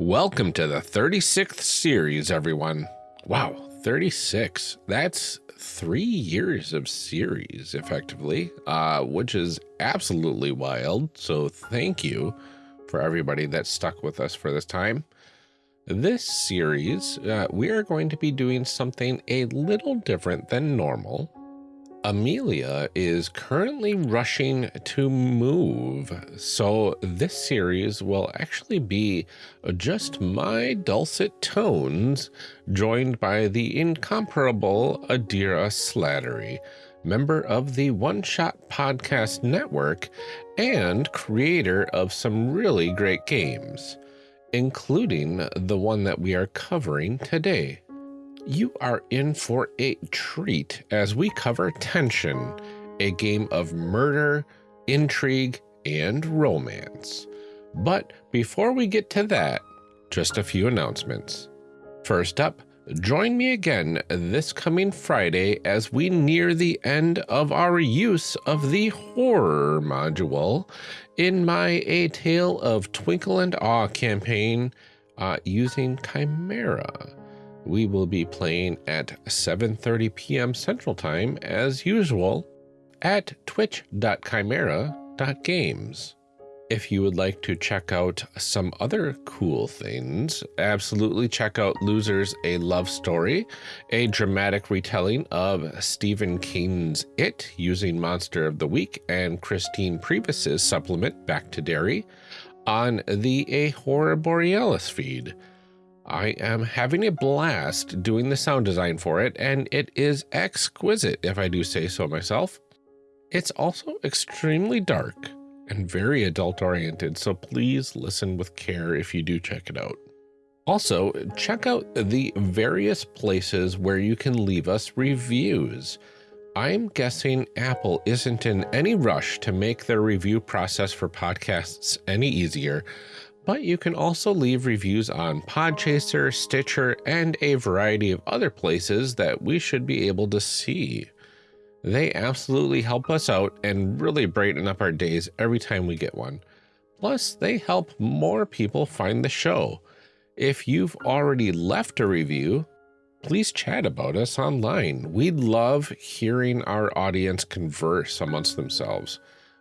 Welcome to the 36th series, everyone. Wow, 36. That's three years of series, effectively, uh, which is absolutely wild. So thank you for everybody that stuck with us for this time. This series, uh, we are going to be doing something a little different than normal. Amelia is currently rushing to move, so this series will actually be just my dulcet tones, joined by the incomparable Adira Slattery, member of the One Shot Podcast Network and creator of some really great games, including the one that we are covering today you are in for a treat as we cover Tension, a game of murder, intrigue, and romance. But before we get to that, just a few announcements. First up, join me again this coming Friday as we near the end of our use of the horror module in my A Tale of Twinkle and Awe campaign uh, using Chimera we will be playing at 7.30 p.m. Central Time, as usual, at twitch.chimera.games. If you would like to check out some other cool things, absolutely check out Losers A Love Story, a dramatic retelling of Stephen King's It using Monster of the Week and Christine Priebus's supplement Back to Derry on the A Horror Borealis feed. I am having a blast doing the sound design for it, and it is exquisite, if I do say so myself. It's also extremely dark and very adult oriented, so please listen with care if you do check it out. Also, check out the various places where you can leave us reviews. I'm guessing Apple isn't in any rush to make their review process for podcasts any easier, but you can also leave reviews on Podchaser, Stitcher, and a variety of other places that we should be able to see. They absolutely help us out and really brighten up our days every time we get one. Plus, they help more people find the show. If you've already left a review, please chat about us online. We love hearing our audience converse amongst themselves.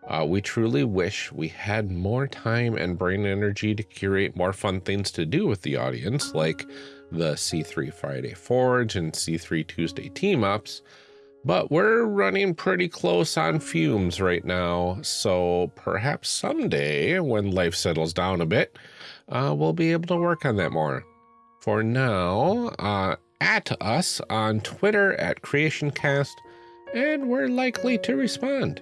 Uh, we truly wish we had more time and brain energy to curate more fun things to do with the audience, like the C3 Friday Forge and C3 Tuesday team ups, but we're running pretty close on fumes right now, so perhaps someday, when life settles down a bit, uh, we'll be able to work on that more. For now, uh, at us on Twitter at CreationCast, and we're likely to respond.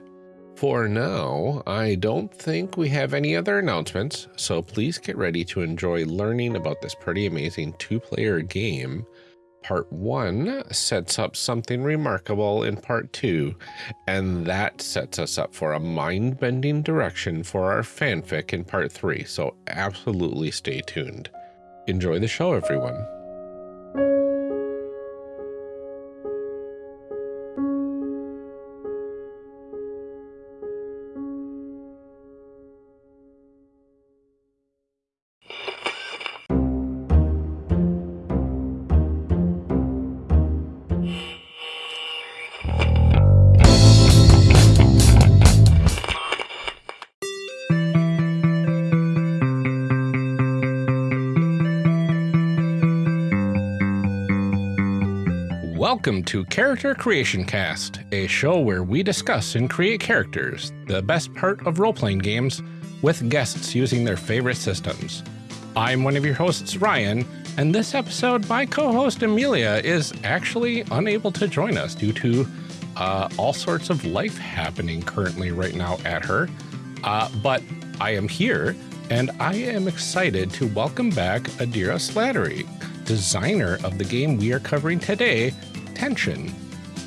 For now, I don't think we have any other announcements, so please get ready to enjoy learning about this pretty amazing two-player game. Part 1 sets up something remarkable in Part 2, and that sets us up for a mind-bending direction for our fanfic in Part 3, so absolutely stay tuned. Enjoy the show, everyone. Welcome to Character Creation Cast, a show where we discuss and create characters, the best part of role playing games, with guests using their favorite systems. I'm one of your hosts, Ryan, and this episode, my co host Amelia is actually unable to join us due to uh, all sorts of life happening currently right now at her. Uh, but I am here, and I am excited to welcome back Adira Slattery, designer of the game we are covering today, Tension,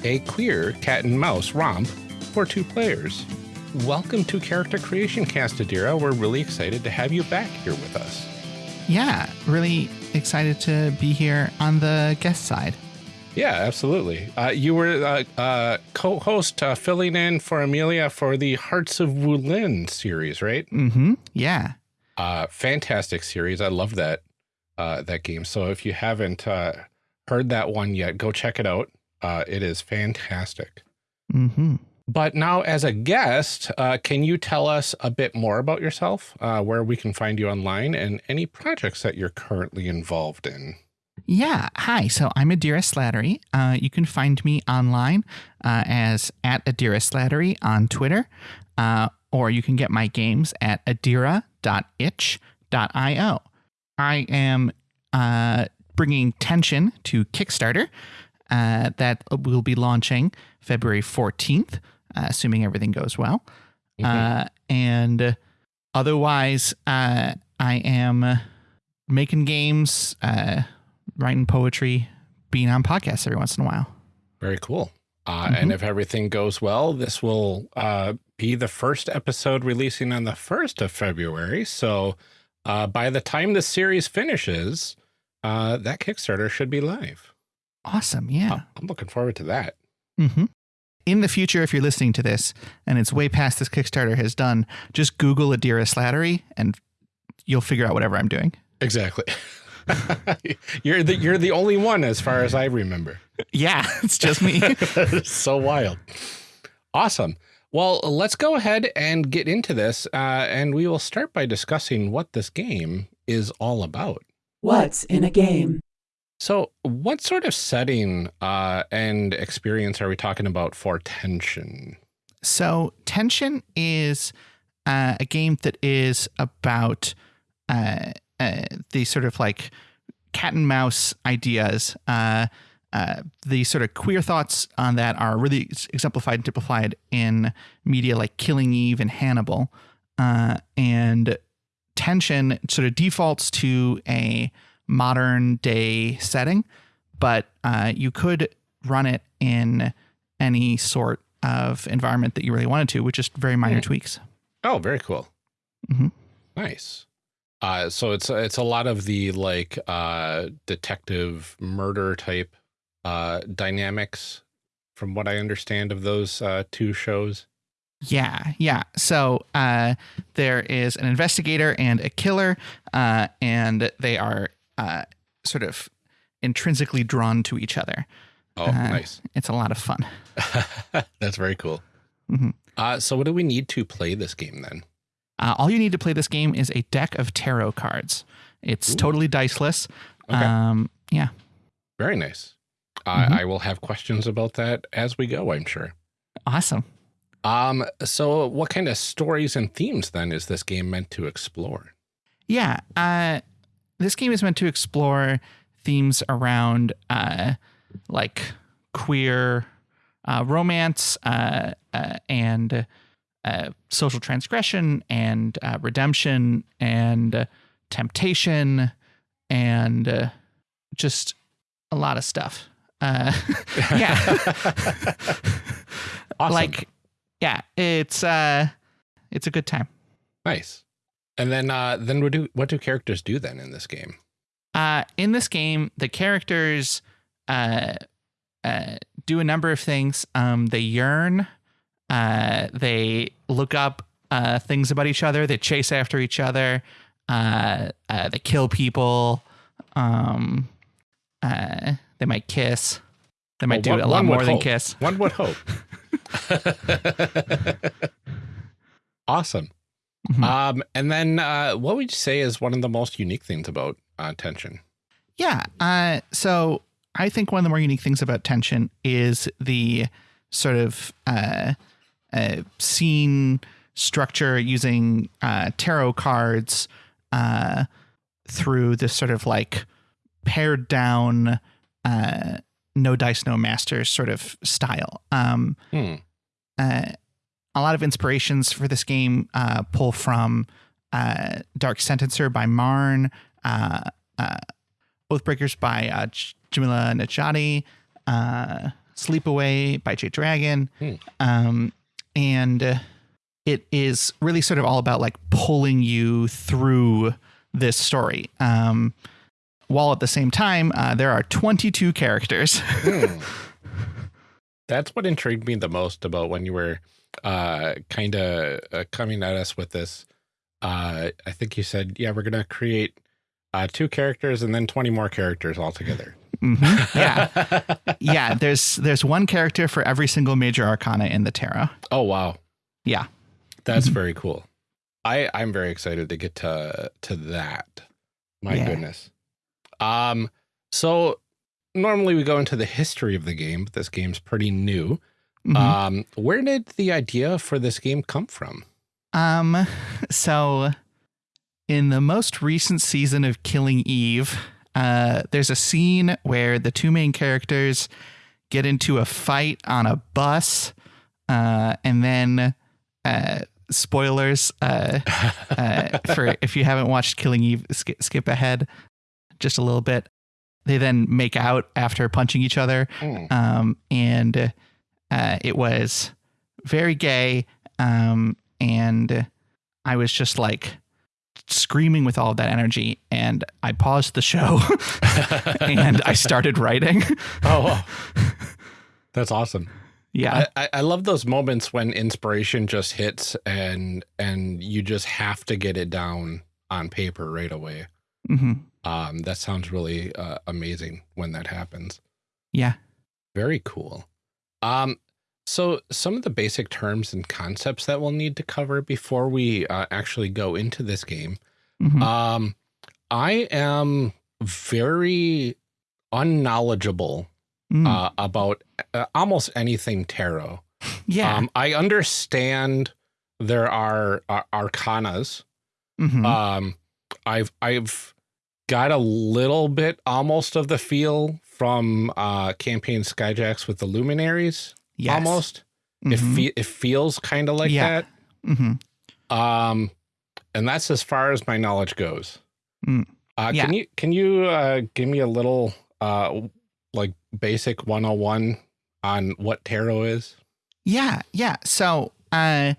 a queer cat and mouse romp for two players. Welcome to Character Creation Cast, Adira. We're really excited to have you back here with us. Yeah, really excited to be here on the guest side. Yeah, absolutely. Uh, you were uh, uh, co-host uh, filling in for Amelia for the Hearts of Wulin series, right? Mm-hmm. Yeah. Uh, fantastic series. I love that. uh, that game. So if you haven't uh, heard that one yet, go check it out. Uh, it is fantastic. Mm-hmm. But now, as a guest, uh, can you tell us a bit more about yourself, uh, where we can find you online, and any projects that you're currently involved in? Yeah. Hi. So I'm Adira Slattery. Uh, you can find me online uh, as at Adira Slattery on Twitter, uh, or you can get my games at adira.itch.io. I am uh, bringing Tension to Kickstarter. Uh, that will be launching February 14th, uh, assuming everything goes well. Uh, and otherwise, uh, I am making games, uh, writing poetry, being on podcasts every once in a while. Very cool. Uh, And if everything goes well, this will uh, be the first episode releasing on the 1st of February. So uh, by the time the series finishes, uh, that Kickstarter should be live. Awesome. Yeah. I'm looking forward to that. hmm In the future, if you're listening to this and it's way past this Kickstarter has done, just Google Adira Slattery and you'll figure out whatever I'm doing. Exactly. you're the you're the only one as far as I remember. Yeah, it's just me. so wild. Awesome. Well, let's go ahead and get into this, uh, and we will start by discussing what this game is all about. What's in a game? So, what sort of setting uh, and experience are we talking about for tension? So, Tension is uh, a game that is about uh, uh, the sort of like cat and mouse ideas. Uh, uh, the sort of queer thoughts on that are really exemplified and typified in media like Killing Eve and Hannibal. Uh, and Tension sort of defaults to a modern day setting, but uh, you could run it in any sort of environment that you really wanted to, with just very minor Hmm. tweaks. Oh, very cool. Mhm. Nice. Uh, so it's it's a lot of the like uh, detective murder type uh, dynamics, from what I understand of those uh, two shows. Yeah, yeah. So uh, there is an investigator and a killer, uh, and they are uh, sort of intrinsically drawn to each other. Oh, Uh, nice. It's a lot of fun. That's very cool. Mhm. Uh, so what do we need to play this game then? Uh, all you need to play this game is a deck of tarot cards. It's Ooh. totally diceless. Okay. Um, yeah. Very nice. Mhm. I will have questions about that as we go, I'm sure. Awesome. Um, so what kind of stories and themes then is this game meant to explore? Yeah. Uh, this game is meant to explore themes around uh, like queer uh, romance uh, uh, and uh, social transgression and uh, redemption and uh, temptation and uh, just a lot of stuff. Uh, yeah. Awesome. Like, yeah, it's uh, it's a good time. nice. And then uh then what do what do characters do then in this game? Uh, in this game, the characters uh, uh, do a number of things. Um, they yearn, uh, they look up uh, things about each other, they chase after each other, uh, uh, they kill people, um, uh, they might kiss. They might Well, do one- a lot more than hope. kiss. One would hope. awesome. Mhm. Um, and then uh, what would you say is one of the most unique things about uh, tension? Yeah. Uh, so I think one of the more unique things about tension is the sort of uh, uh, scene structure using uh, tarot cards uh, through this sort of like pared down, uh, no dice, no masters sort of style. Um, Hmm. uh, a lot of inspirations for this game uh, pull from uh, Dark Sentencer by Marn, uh, uh, Oathbreakers by uh, Jamila Najati, uh, Sleepaway by Jay Dragon, Hmm. um, and uh, it is really sort of all about like pulling you through this story. Um, while at the same time, uh, there are 22 characters. Hmm. That's what intrigued me the most about when you were uh, kind of uh, coming at us with this. Uh, I think you said, yeah, we're going to create uh, two characters and then 20 more characters altogether. Mhm. Yeah, yeah. There's there's one character for every single major arcana in the tarot. Oh, wow. Yeah. That's Mhm. very cool. I, I'm very excited to get to to that. My Yeah. goodness. Um, so normally we go into the history of the game, but this game's pretty new. Mhm. Um, where did the idea for this game come from? Um, so in the most recent season of Killing Eve, uh, there's a scene where the two main characters get into a fight on a bus, uh, and then, uh, spoilers, uh, uh, for if you haven't watched Killing Eve, skip, skip ahead just a little bit. They then make out after punching each other Hmm. um, and uh, it was very gay. Um, and I was just like screaming with all of that energy, and I paused the show and I started writing. Oh, that's awesome. yeah, I, I, I love those moments when inspiration just hits and and you just have to get it down on paper right away. hmm Um, that sounds really uh, amazing when that happens. yeah. Very cool. Um, so some of the basic terms and concepts that we'll need to cover before we uh, actually go into this game. Mhm. Um, I am very unknowledgeable Mm. uh, about uh, almost anything tarot. yeah. Um, I understand there are uh, arcanas. Mhm. Um, I've I've got a little bit almost of the feel from uh, campaign Skyjacks with the luminaries. yes. Almost, it Mhm. fe- it feels kind of like Yeah. That. Um, and that's as far as my knowledge goes. Mm. Uh, Yeah. Can you can you uh, give me a little uh, like basic 101 on what tarot is? Yeah, yeah. So, uh,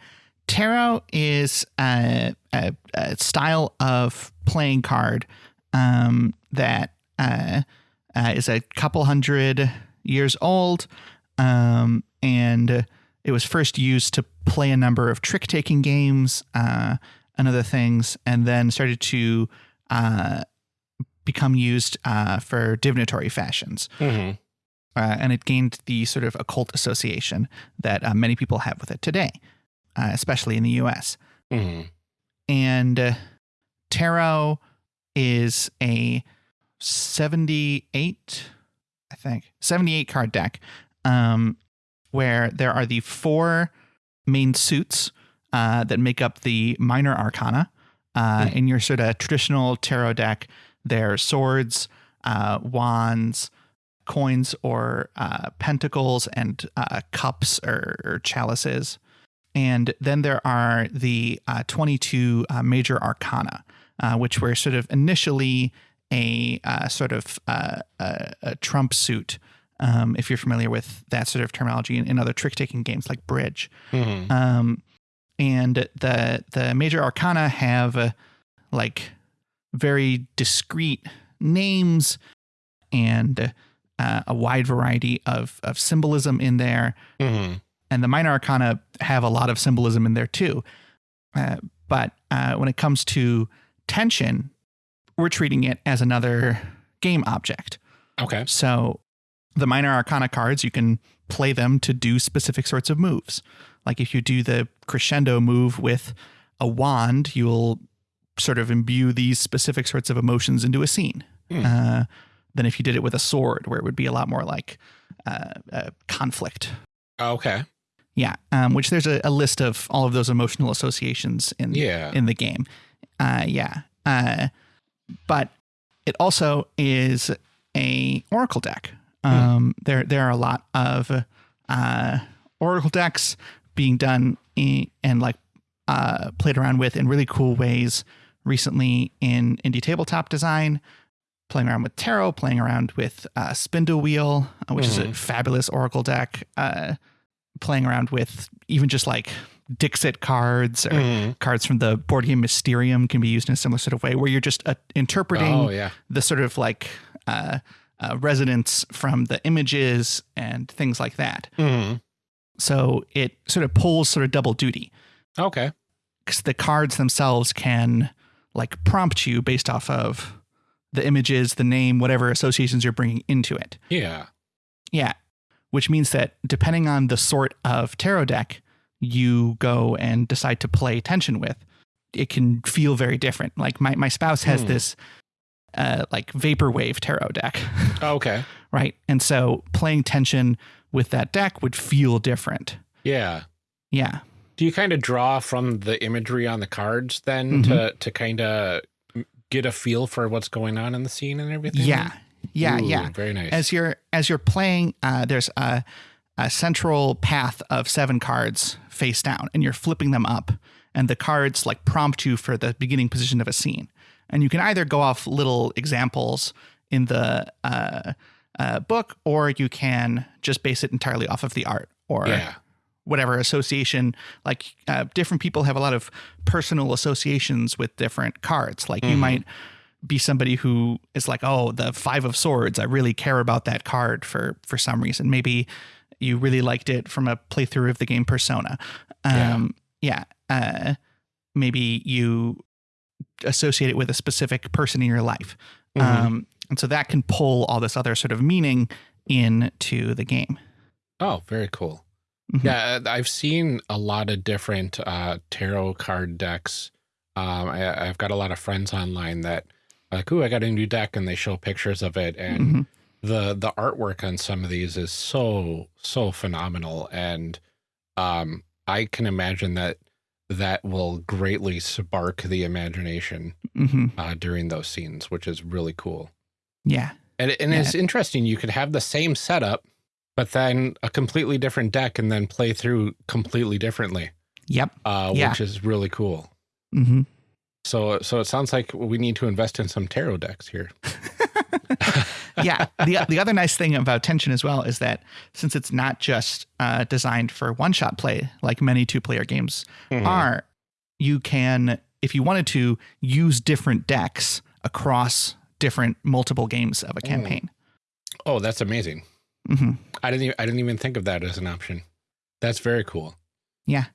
tarot is a, a, a style of playing card um, that uh, uh, is a couple hundred years old, um, and it was first used to play a number of trick taking games uh, and other things, and then started to uh, become used uh, for divinatory fashions Mm-hmm. uh, and it gained the sort of occult association that uh, many people have with it today, uh, especially in the U.S. Mm-hmm. And uh, tarot is a 78, I think, 78 card deck, um, where there are the four main suits uh, that make up the minor arcana. Uh, Hmm. In your sort of traditional tarot deck, there are swords, uh, wands, coins or uh, pentacles and uh, cups or, or chalices. And then there are the uh, 22 uh, major arcana, uh, which were sort of initially a uh, sort of uh, a, a trump suit, um, if you're familiar with that sort of terminology in, in other trick taking games like Bridge. Mm-hmm. Um, and the the major arcana have uh, like very discrete names and uh, a wide variety of of symbolism in there. Mm-hmm. And the minor arcana have a lot of symbolism in there too. Uh, but uh, when it comes to tension, we're treating it as another game object. Okay. So the minor arcana cards, you can play them to do specific sorts of moves. Like if you do the crescendo move with a wand, you'll sort of imbue these specific sorts of emotions into a scene. Hmm. Uh, than if you did it with a sword, where it would be a lot more like uh, uh, conflict. Okay. Yeah, um, which there's a, a list of all of those emotional associations in Yeah. in the game. Uh, yeah, uh, but it also is a oracle deck. Um, There there are a lot of uh, oracle decks being done in, and like uh, played around with in really cool ways recently in indie tabletop design. Playing around with tarot, playing around with uh, Spindlewheel, uh, which is a Mhm. fabulous oracle deck. Uh, playing around with even just like Dixit cards or Mhm. cards from the board game Mysterium can be used in a similar sort of way, where you're just uh, interpreting Oh yeah. the sort of like uh, uh, resonance from the images and things like that. Mm-hmm. So it sort of pulls sort of double duty Okay. because the cards themselves can like prompt you based off of the images, the name, whatever associations you're bringing into it. Yeah. Yeah. Which means that depending on the sort of tarot deck you go and decide to play tension with, it can feel very different. Like my, my spouse has Hmm. this uh, like vaporwave tarot deck, Oh, okay. right? And so playing tension with that deck would feel different. Yeah. Yeah. Do you kind of draw from the imagery on the cards then to to kind of get a feel for what's going on in the scene and everything? Yeah. Yeah. Ooh, yeah. Very nice. as you're as you're playing uh, there's a, a central path of seven cards face down and you're flipping them up and the cards like prompt you for the beginning position of a scene. And you can either go off little examples in the uh, uh, book or you can just base it entirely off of the art or yeah. whatever association. Like uh, different people have a lot of personal associations with different cards. Like you Mhm. might be somebody who is like oh the five of swords. I really care about that card for for some reason. Maybe you really liked it from a playthrough of the game persona Yeah. um yeah, uh maybe you associate it with a specific person in your life Mhm. um and so that can pull all this other sort of meaning into the game oh, very cool. Mhm. Yeah, uh, I've seen a lot of different uh, tarot card decks. Um, I, I've got a lot of friends online that are like, "Ooh, I got a new deck," and they show pictures of it, and Mhm. The the artwork on some of these is so so phenomenal, and um, I can imagine that that will greatly spark the imagination Mhm. uh, during those scenes, which is really cool. yeah And, and it's interesting. You could have the same setup, but then a completely different deck and then play through completely differently, yep uh, Yeah. which is really cool. hmm So, so it sounds like we need to invest in some tarot decks here. yeah. The the other nice thing about tension as well is that since it's not just uh, designed for one shot play like many two player games Mhm. are, you can if you wanted to use different decks across different multiple games of a campaign. Oh, that's amazing. hmm I didn't. Even, I didn't even think of that as an option. That's very cool. Yeah.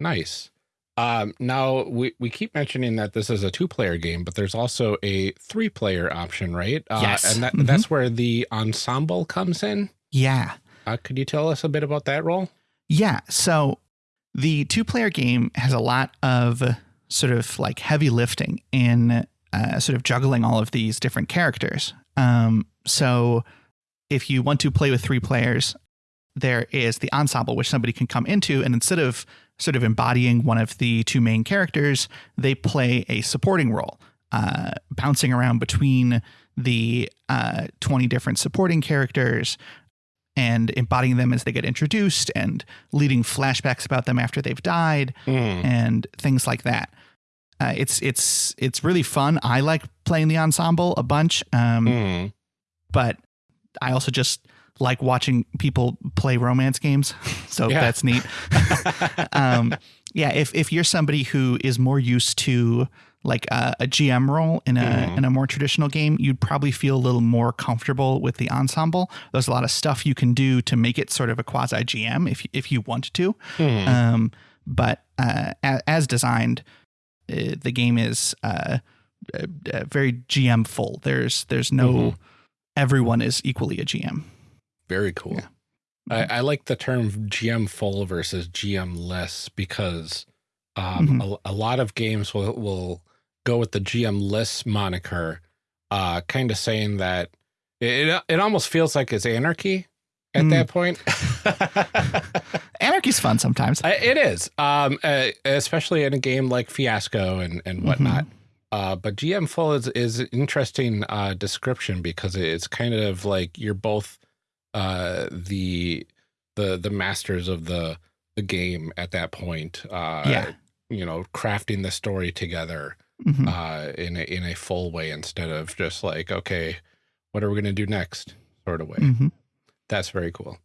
Nice. Um, now we, we keep mentioning that this is a two player game, but there's also a three player option, right? Uh, Yes. And that, Mhm. that's where the ensemble comes in. Yeah. Uh, could you tell us a bit about that role? Yeah. So the two player game has a lot of sort of like heavy lifting in uh, sort of juggling all of these different characters. Um, so if you want to play with three players, there is the ensemble, which somebody can come into, and instead of sort of embodying one of the two main characters, they play a supporting role, uh, bouncing around between the uh, 20 different supporting characters and embodying them as they get introduced and leading flashbacks about them after they've died Mm. and things like that. Uh, it's it's it's really fun. I like playing the ensemble a bunch, um, Mm. but I also just like watching people play romance games. so Yeah. that's neat. um, yeah, if if you're somebody who is more used to like a, a GM role in a Mhm. in a more traditional game, you'd probably feel a little more comfortable with the ensemble. There's a lot of stuff you can do to make it sort of a quasi GM if if you want to. Mm. Um, but uh, as, as designed, uh, the game is uh, uh, uh, very GM full. There's there's no Mhm. everyone is equally a GM. Very cool. Yeah. I, I like the term GM full versus GM less because um, Mhm. a, a lot of games will, will go with the GM less moniker, uh, kind of saying that it, it, it almost feels like it's anarchy at Mm. that point. Anarchy's fun sometimes. I- it is, um, uh, especially in a game like Fiasco and, and whatnot. Uh, but GM full is is an interesting uh, description because it's kind of like you're both uh, the the the masters of the the game at that point. Uh, Yeah. you know, crafting the story together Mhm. uh, in a in a full way instead of just like, okay, what are we going to do next, sort of way. Mhm. That's very cool.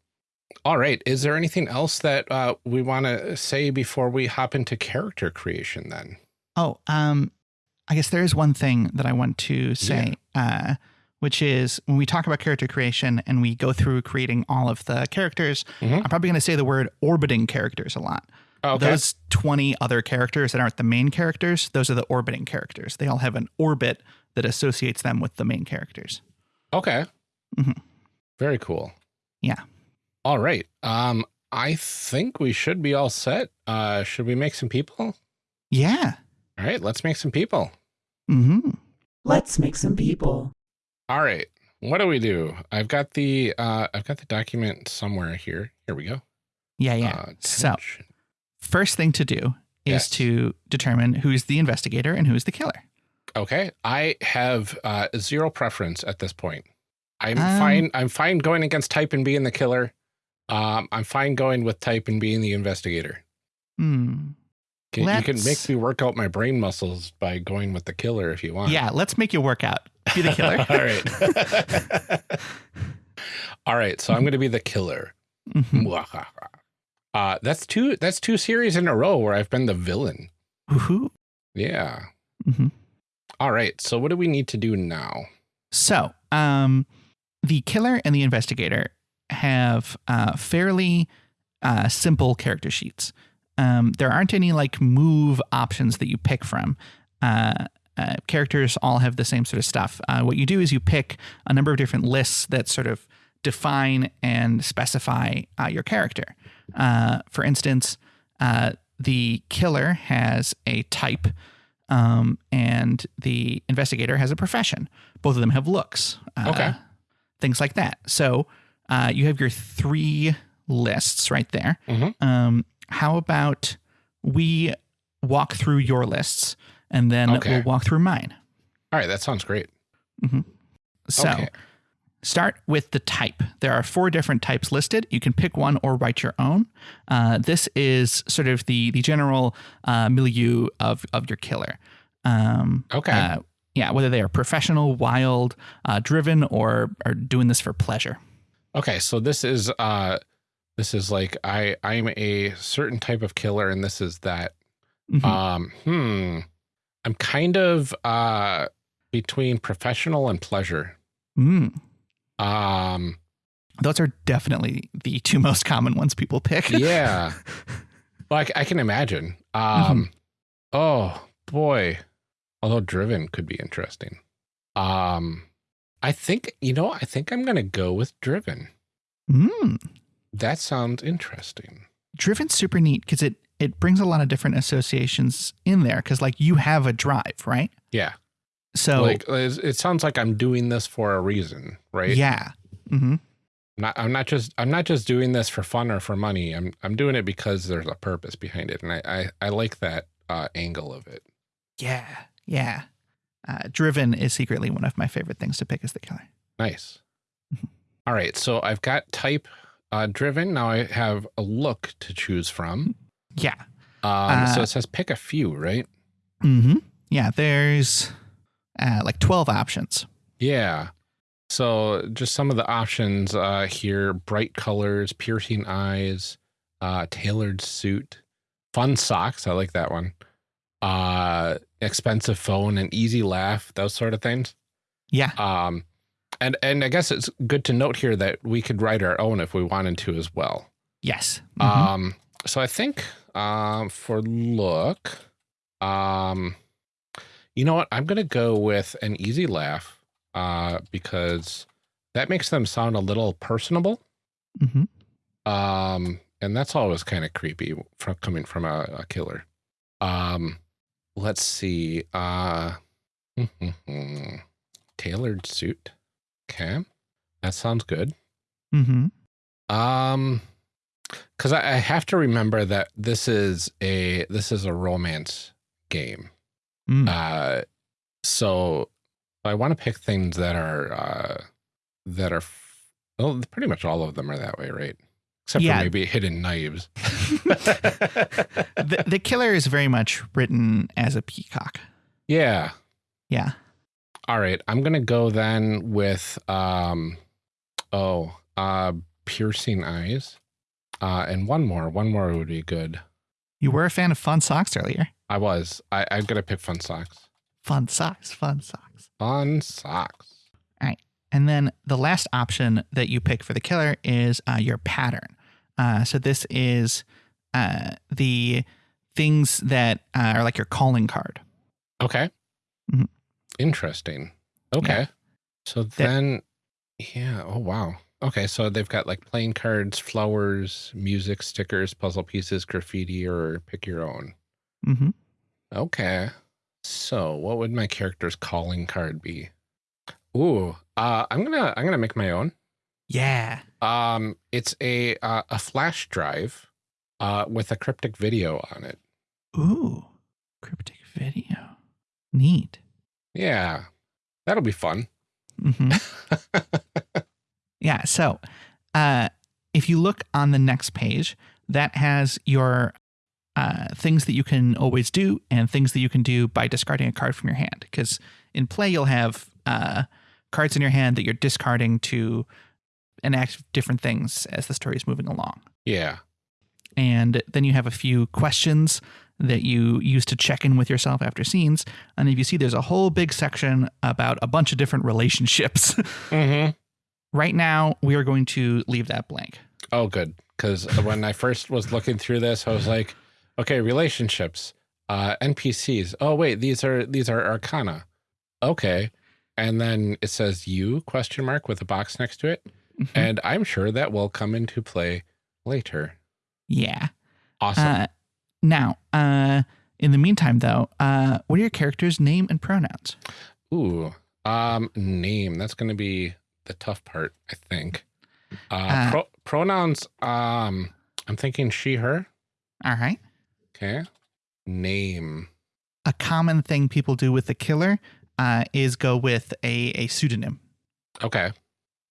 All right. Is there anything else that uh, we want to say before we hop into character creation then? Oh, um, I guess there is one thing that I want to say, uh, which is when we talk about character creation and we go through creating all of the characters, Mhm. I'm probably going to say the word orbiting characters a lot. Okay. Those 20 other characters that aren't the main characters, those are the orbiting characters. They all have an orbit that associates them with the main characters. Okay. Mhm. Very cool. Yeah. All right. Um, I think we should be all set. Uh, should we make some people? Yeah. All right, let's make some people. Mm-hmm. Let's make some people. All right. What do we do? I've got the uh I've got the document somewhere here. Here we go. Yeah, yeah. Uh, so first thing to do is Yes. to determine who's the investigator and who's the killer. Okay. I have uh zero preference at this point. I'm Um, fine. I'm fine going against type and being the killer. Um, I'm fine going with type and being the investigator. Hmm. Can, you can make me work out my brain muscles by going with the killer if you want. Yeah, let's make you work out. Be the killer. All right. All right. So I'm going to be the killer. Mhm. Uh, that's two. That's two series in a row where I've been the villain. Woohoo. Yeah. Mhm. All right. So what do we need to do now? So, um, the killer and the investigator have uh, fairly uh, simple character sheets. Um, there aren't any like move options that you pick from. Uh, uh, characters all have the same sort of stuff. Uh, what you do is you pick a number of different lists that sort of define and specify uh, your character. Uh, for instance, uh, the killer has a type, um, and the investigator has a profession. Both of them have looks. Uh, Okay. Things like that. So uh, you have your three lists right there. Mhm. Um, how about we walk through your lists and then Okay. we'll walk through mine? All right. That sounds great. So Okay. start with the type. There are four different types listed. You can pick one or write your own. Uh, this is sort of the the general uh, milieu of of your killer. Um, Okay. uh, yeah, whether they are professional, wild, uh, driven, or are doing this for pleasure. Okay. So this is uh, this is like I I'm a certain type of killer, and this is that. Mhm. Um. Hmm. I'm kind of uh between professional and pleasure. Mm. Um. Those are definitely the two most common ones people pick. Yeah. well, I can imagine. Um, oh boy. Although driven could be interesting. Um, I think, you know, I think I'm going to go with driven. Mm. That sounds interesting. Driven's super neat because it it brings a lot of different associations in there because like you have a drive, right? Yeah. So like it sounds like I'm doing this for a reason, right? yeah. Mm-hmm. Not, I'm not just, I'm not just doing this for fun or for money. I'm, I'm doing it because there's a purpose behind it. And I, I, I like that uh, angle of it. Yeah. Yeah. Uh, Driven is secretly one of my favorite things to pick as the killer. Nice. Mhm. All right. So I've got type uh, driven. Now I have a look to choose from. Yeah. Um, so Uh, it says pick a few, right? hmm Yeah. There's uh, like 12 options. Yeah. So just some of the options uh, here bright colors, piercing eyes, uh, tailored suit, fun socks. I like that one. Uh, expensive phone, an easy laugh, those sort of things. Yeah. Um, and, and I guess it's good to note here that we could write our own if we wanted to as well. Yes. Mhm. Um, so I think um, for look, um, you know what? I'm gonna go with an easy laugh uh, because that makes them sound a little personable. Mhm. Um, and that's always kind of creepy from coming from a, a killer. Um, let's see. Uh, tailored suit. Okay, that sounds good. Mhm. Um, because I, I have to remember that this is a this is a romance game. Mm. Uh, so I want to pick things that are uh that are well, pretty much all of them are that way, right? Except Yeah. for maybe hidden knives. the, the killer is very much written as a peacock. yeah. Yeah. All right. I'm gonna go then with um oh uh piercing eyes. Uh and one more. One more would be good. You were a fan of fun socks earlier. I was. I, I'm gonna pick fun socks. Fun socks, fun socks. Fun socks. All right, and then the last option that you pick for the killer is uh, your pattern. Uh, so this is uh, the things that uh, are like your calling card. Okay. Interesting. Okay. So then, yeah. Oh, wow. Okay. So they've got like playing cards, flowers, music, stickers, puzzle pieces, graffiti, or pick your own. hmm Okay. So what would my character's calling card be? Ooh, uh, I'm gonna I'm gonna make my own. Yeah. Um, it's a uh, a flash drive, uh, with a cryptic video on it. Ooh, cryptic video. Neat. Yeah, that'll be fun. hmm Yeah. So, uh, if you look on the next page, that has your uh, things that you can always do and things that you can do by discarding a card from your hand. Because in play, you'll have uh, cards in your hand that you're discarding to enact different things as the story is moving along. yeah. And then you have a few questions that you use to check in with yourself after scenes. And if you see, there's a whole big section about a bunch of different relationships. Mm-hmm. right now, we are going to leave that blank. Oh, good. Because when I first was looking through this, I was like, okay, relationships, uh, NPCs. Oh, wait, these are these are Arcana. Okay, and then it says you question mark with a box next to it, Mhm. and I'm sure that will come into play later. yeah. Awesome. Uh, now, uh, in the meantime, though, uh, what are your character's name and pronouns? Ooh, um, name. That's going to be the tough part, I think. Uh, Uh, pro- pronouns. Um, I'm thinking she, her. All right. Okay. Name. A common thing people do with the killer uh, is go with a, a pseudonym Okay.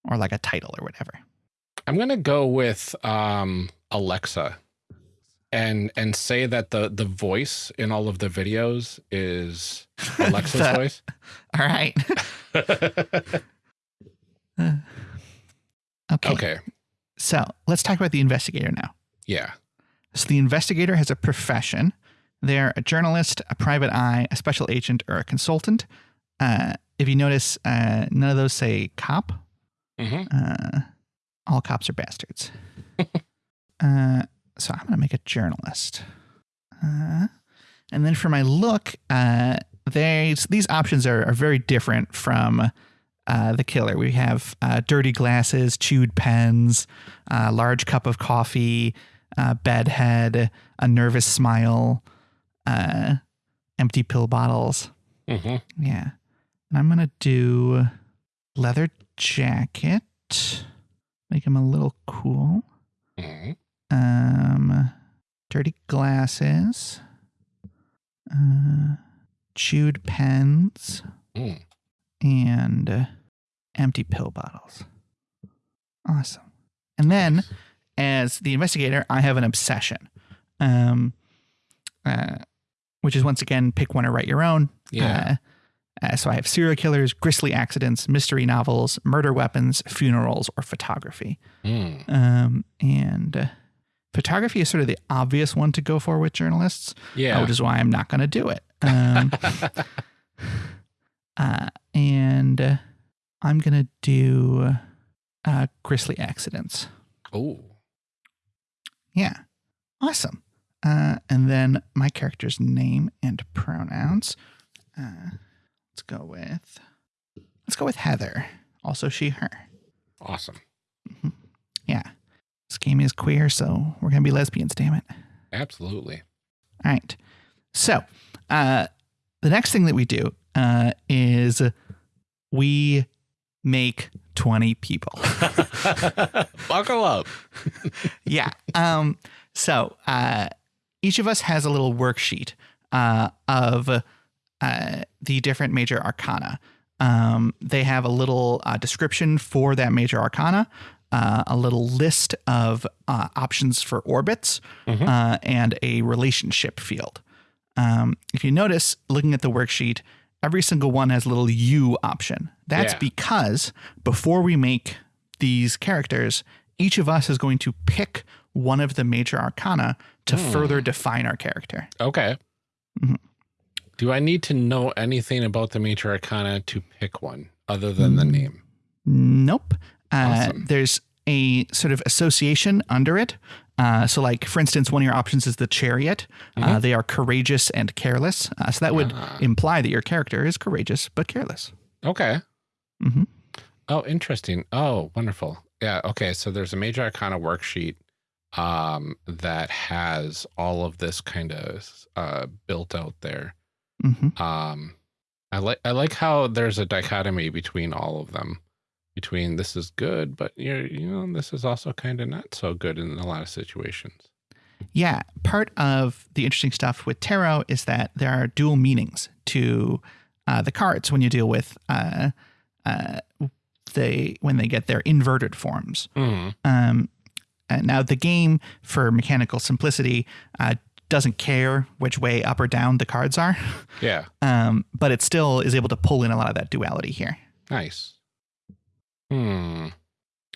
or like a title or whatever. I'm gonna go with um Alexa and and say that the the voice in all of the videos is Alexa's The- voice. All right. okay. okay. So let's talk about the investigator now. Yeah. So the investigator has a profession. They're a journalist, a private eye, a special agent, or a consultant. Uh, if you notice, uh, none of those say cop. hmm Uh, all cops are bastards. So I'm going to make a journalist. Uh, and then for my look, uh, there's, these options are, are very different from uh, the killer. We have uh, dirty glasses, chewed pens, uh, large cup of coffee, uh, bedhead, a nervous smile, uh, empty pill bottles. hmm Yeah. And I'm going to do leather jacket. Make him a little cool. hmm Um, dirty glasses. Uh, chewed pens Mm. and uh, empty pill bottles. Awesome. And then, as the investigator, I have an obsession, um, uh, which is once again pick one or write your own. Yeah. Uh, uh, so I have serial killers, grisly accidents, mystery novels, murder weapons, funerals, or photography. Mm. Um, and uh, photography is sort of the obvious one to go for with journalists, Yeah. which is why I'm not going to do it. Um, uh, and I'm going to do uh, grisly accidents. oh. Yeah. Awesome. Uh, and then my character's name and pronouns. Uh, let's go with let's go with Heather. Also she her. Awesome. Yeah. This game is queer, so we're gonna be lesbians, damn it. Absolutely. All right. So uh, the next thing that we do uh, is we make 20 people. Buckle up. yeah. Um, so uh, each of us has a little worksheet uh, of uh, the different major arcana. Um, they have a little uh, description for that major arcana, uh, a little list of uh, options for orbits, Mhm. uh, and a relationship field. Um, if you notice, looking at the worksheet, every single one has a little U option. That's Yeah. because before we make these characters, each of us is going to pick one of the major arcana to Hmm. further define our character. Okay. Mhm. Do I need to know anything about the major arcana to pick one other than the Mm. name? Nope. Uh, Awesome. There's a sort of association under it. Uh, so, like for instance, one of your options is the chariot. Uh, they are courageous and careless. Uh, so that would Ah. imply that your character is courageous but careless. Okay. Mm-hmm. Oh, interesting. Oh, wonderful. Yeah. Okay. So there's a major arcana worksheet um, that has all of this kind of uh, built out there. hmm Um, I like I like how there's a dichotomy between all of them. Between this is good, but you're you know this is also kind of not so good in a lot of situations. Yeah, part of the interesting stuff with tarot is that there are dual meanings to uh, the cards when you deal with uh, uh, they when they get their inverted forms. Mhm. Um, now, the game, for mechanical simplicity, uh, doesn't care which way up or down the cards are, Yeah. um, but it still is able to pull in a lot of that duality here. Nice. Hmm.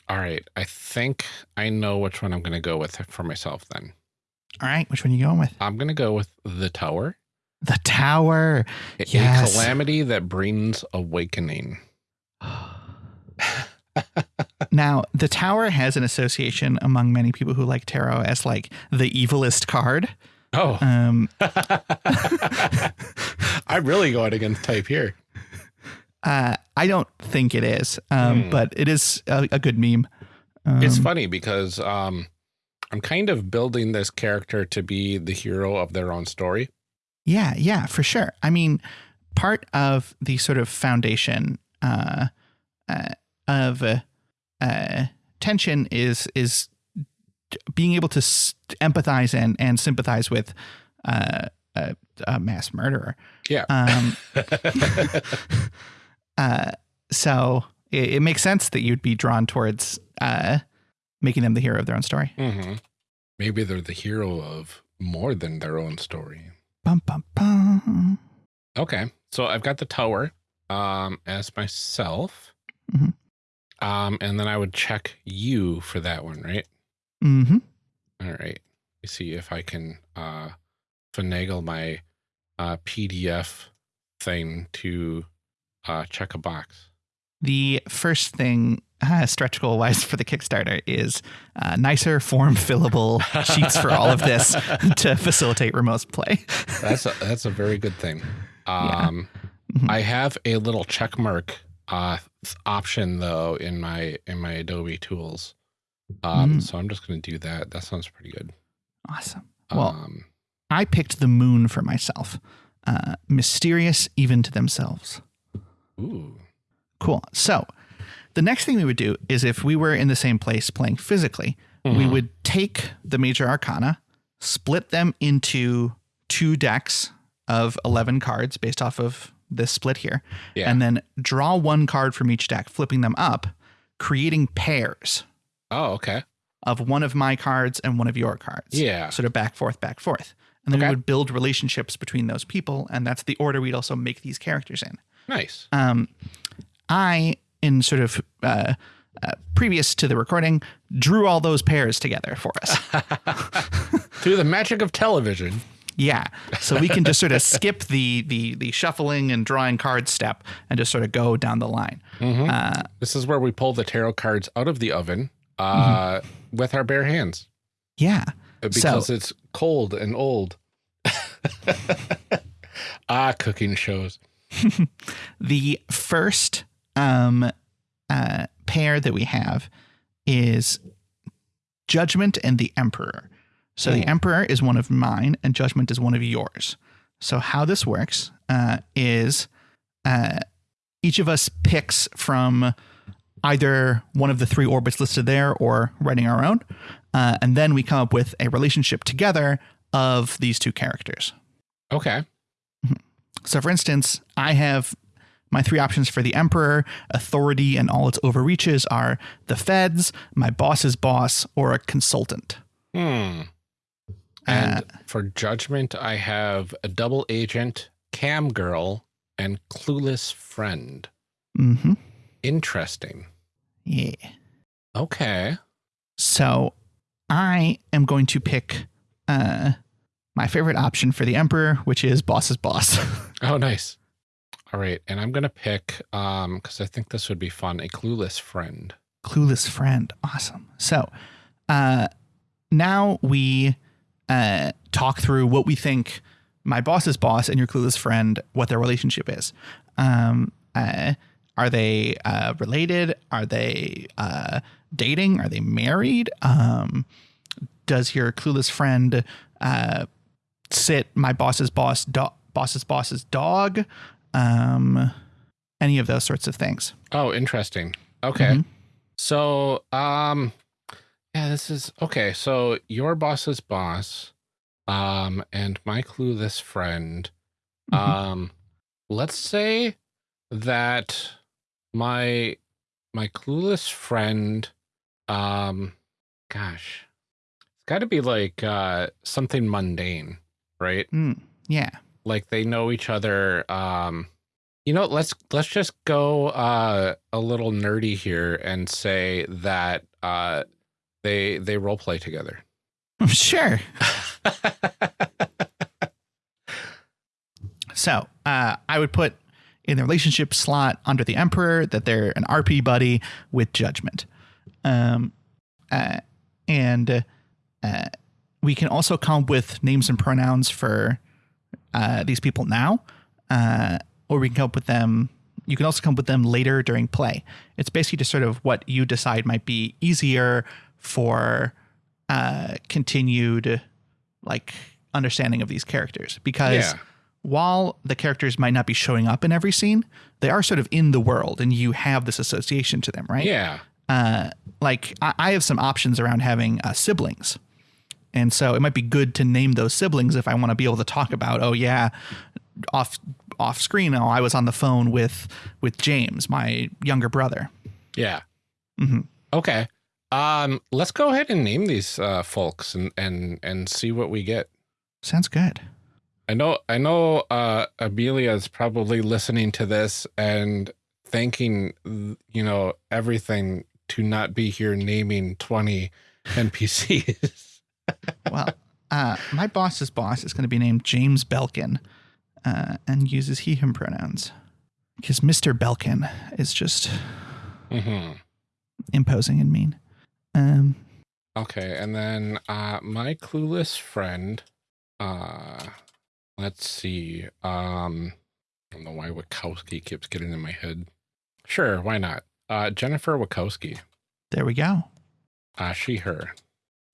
All right. I think I know which one I'm going to go with for myself then. All right, which one are you going with? I'm going to go with the tower. The Tower. A- Yes. A calamity that brings awakening. Now, the Tower has an association among many people who like tarot as like the evilest card. Oh, Um, I'm really going against type here. Uh, I don't think it is, um, Hmm. but it is a, a good meme. Um, It's funny because um, I'm kind of building this character to be the hero of their own story. Yeah, yeah, for sure. I mean, part of the sort of foundation uh, uh, of uh, uh, tension is is being able to s- empathize and and sympathize with uh, a, a mass murderer. Yeah. Uh, so it, it makes sense that you'd be drawn towards uh, making them the hero of their own story. hmm Maybe they're the hero of more than their own story. Bum bum bum. Okay. So I've got the tower um, as myself. Mhm. Um, and then I would check you for that one, right? Mm-hmm. All right. Let me see if I can uh, finagle my uh, PDF thing to uh, check a box. The first thing, uh, stretch goal wise for the Kickstarter, is uh, nicer form fillable sheets for all of this to facilitate remote play. That's a, that's a very good thing. Yeah. Um, Mhm. I have a little check mark uh, option though in my in my Adobe tools. Um, Mm. So I'm just going to do that. That sounds pretty good. Awesome. Well, um, I picked the moon for myself. Uh, mysterious even to themselves. Ooh, Cool. So the next thing we would do is if we were in the same place playing physically, we Mhm. would take the major arcana, split them into two decks of 11 cards based off of this split here, Yeah. and then draw one card from each deck, flipping them up, creating pairs oh, okay. of one of my cards and one of your cards. Yeah. Sort of back, forth, back, forth. And then Okay. we would build relationships between those people, and that's the order we'd also make these characters in. Nice. Um, I, in sort of uh, uh, previous to the recording, drew all those pairs together for us. Through the magic of television. yeah, so we can just sort of skip the the the shuffling and drawing cards step and just sort of go down the line. Uh, This is where we pull the tarot cards out of the oven uh, with our bare hands yeah. uh, because it's cold and old. ah, cooking shows. The first um, uh, pair that we have is Judgment and the Emperor. So the. Emperor is one of mine, and Judgment is one of yours. So how this works uh, is uh, each of us picks from either one of the three orbits listed there or writing our own, uh, and then we come up with a relationship together of these two characters. Okay. So, for instance, I have my three options for the Emperor. Authority and all its overreaches are the feds, my boss's boss, or a consultant. Hmm. And Uh, for judgment, I have a double agent, cam girl, and clueless friend. hmm Interesting. Yeah. Okay. So, I am going to pick uh, my favorite option for the Emperor, which is boss's boss. Oh, nice. All right, and I'm gonna pick um because I think this would be fun. A clueless friend. clueless friend. Awesome. So uh, now we uh, talk through what we think my boss's boss and your clueless friend, what their relationship is. Um, uh, are they uh, related? Are they uh, dating? Are they married? Um, does your clueless friend uh, sit my boss's boss do- boss's boss's dog? Um, any of those sorts of things. Oh, interesting. Okay. Mhm. So, um, yeah, this is okay. So your boss's boss, um, and my clueless friend, Mhm. um, let's say that my my clueless friend, um, gosh, it's got to be like uh something mundane, right? Mm, yeah. like they know each other um you know let's let's just go uh a little nerdy here and say that uh they they role play together Sure. So uh, I would put in the relationship slot under the Emperor that they're an RP buddy with judgment. Um, uh, and uh, we can also come up with names and pronouns for uh, these people now, uh, or we can come up with them. You can also come up with them later during play. It's basically just sort of what you decide might be easier for uh, continued like understanding of these characters because Yeah. while the characters might not be showing up in every scene, they are sort of in the world and you have this association to them, right? yeah Uh, like I, I have some options around having uh, siblings. And so it might be good to name those siblings if I want to be able to talk about, oh yeah, off off screen, oh, I was on the phone with with James, my younger brother. yeah Mhm. okay um let's go ahead and name these uh folks and and and see what we get Sounds good. I know I know uh Amelia is probably listening to this and thanking you know everything to not be here naming 20 NPCs. Well, uh, my boss's boss is going to be named James Belkin uh, and uses he, him pronouns. Because Mr. Belkin is just hmm imposing and mean. Um, Okay, and then uh my clueless friend uh let's see. Um I don't know why Wachowski keeps getting in my head. Sure, why not? Uh Jennifer Wachowski. there we go. Uh she her.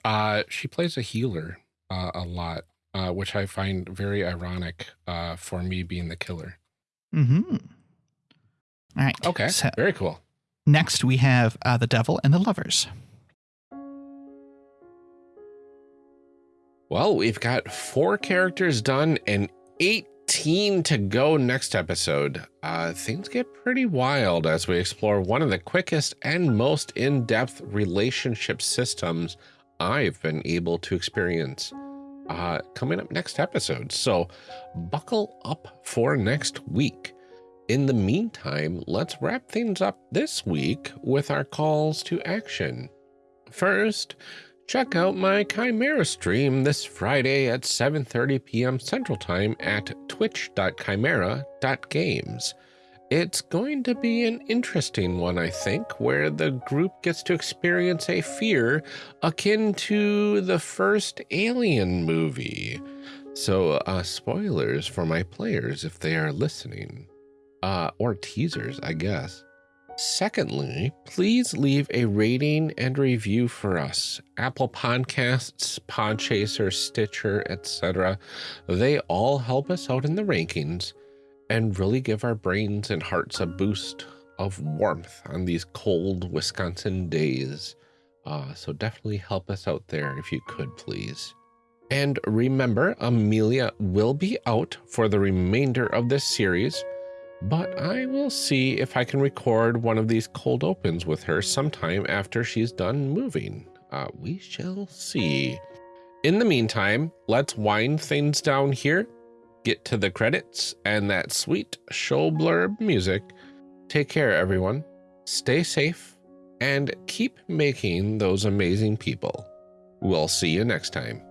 Uh she plays a healer uh a lot, uh which I find very ironic uh for me being the killer. Mm-hmm. All right. Okay. So Very cool. next we have uh, the devil and the lovers. Well, we've got four characters done and 18 to go next episode. Uh, things get pretty wild as we explore one of the quickest and most in depth relationship systems I've been able to experience. Uh, coming up next episode. So buckle up for next week. In the meantime, let's wrap things up this week with our calls to action. First, check out my Chimera stream this Friday at 7:30 p.m. Central Time at twitch.chimera.games. It's going to be an interesting one, I think, where the group gets to experience a fear akin to the first Alien movie. So, uh, spoilers for my players if they are listening. Uh, or teasers, I guess. Secondly, please leave a rating and review for us. Apple Podcasts, Podchaser, Stitcher, etc. They all help us out in the rankings and really give our brains and hearts a boost of warmth on these cold Wisconsin days. Uh, so definitely help us out there if you could, please. And remember, Amelia will be out for the remainder of this series but I will see if I can record one of these cold opens with her sometime after she's done moving. Uh, we shall see. In the meantime, let's wind things down here, get to the credits and that sweet show blurb music. Take care, everyone. Stay safe and keep making those amazing people. We'll see you next time.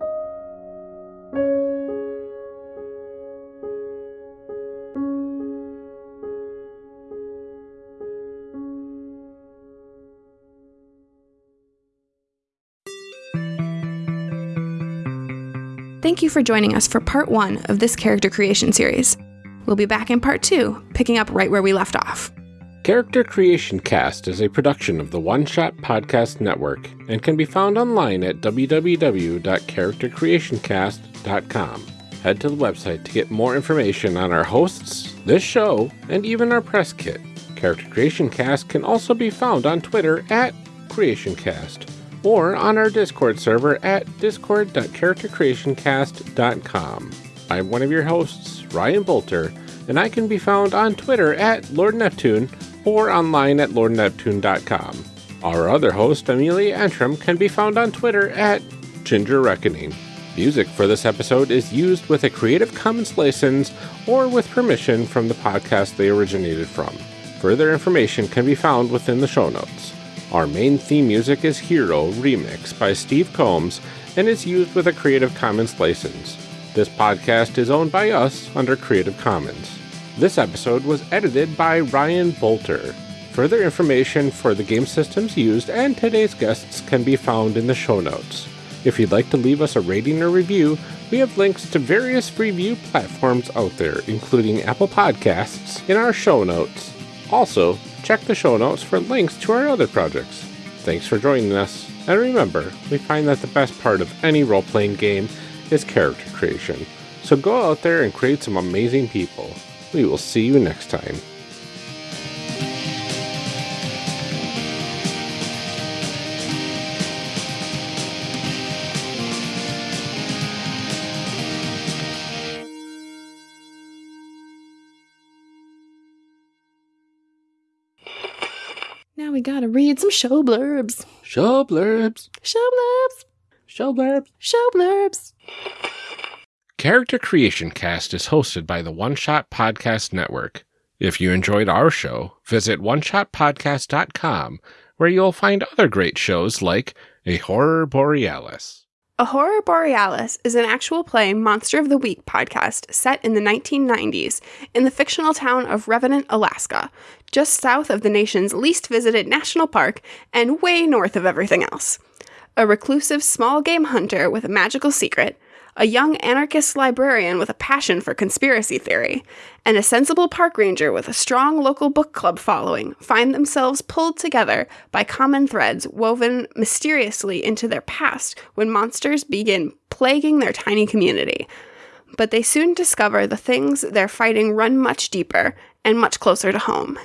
Thank you for joining us for part one of this character creation series. We'll be back in part two, picking up right where we left off. Character Creation Cast is a production of the One Shot Podcast Network and can be found online at www.charactercreationcast.com. Head to the website to get more information on our hosts, this show, and even our press kit. Character Creation Cast can also be found on Twitter at CreationCast or on our Discord server at discord.charactercreationcast.com. I'm one of your hosts, Ryan Boelter, and I can be found on Twitter at Lord Neptune or online at lordneptune.com. Our other host, Amelia Antrim, can be found on Twitter at Ginger Reckoning. Music for this episode is used with a Creative Commons license or with permission from the podcast they originated from. Further information can be found within the show notes. Our main theme music is Hero Remix by Steve Combs and is used with a Creative Commons license. This podcast is owned by us under Creative Commons. This episode was edited by Ryan Boelter. Further information for the game systems used and today's guests can be found in the show notes. If you'd like to leave us a rating or review, we have links to various review platforms out there, including Apple Podcasts, in our show notes. Also, check the show notes for links to our other projects. Thanks for joining us, and remember, we find that the best part of any role playing game is character creation. So go out there and create some amazing people. We will see you next time. We gotta read some show blurbs. Show blurbs. Show blurbs. Show blurbs. Show blurbs. Character Creation Cast is hosted by the One Shot Podcast Network. If you enjoyed our show, visit oneshotpodcast.com where you'll find other great shows like A Horror Borealis. A Horror Borealis is an actual play Monster of the Week podcast set in the 1990s in the fictional town of Revenant, Alaska, just south of the nation's least visited national park and way north of everything else. A reclusive small game hunter with a magical secret, a young anarchist librarian with a passion for conspiracy theory, and a sensible park ranger with a strong local book club following find themselves pulled together by common threads woven mysteriously into their past when monsters begin plaguing their tiny community. But they soon discover the things they're fighting run much deeper and much closer to home.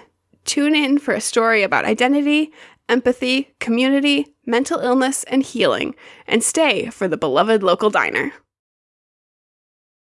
Tune in for a story about identity, empathy, community, mental illness, and healing, and stay for the beloved local diner.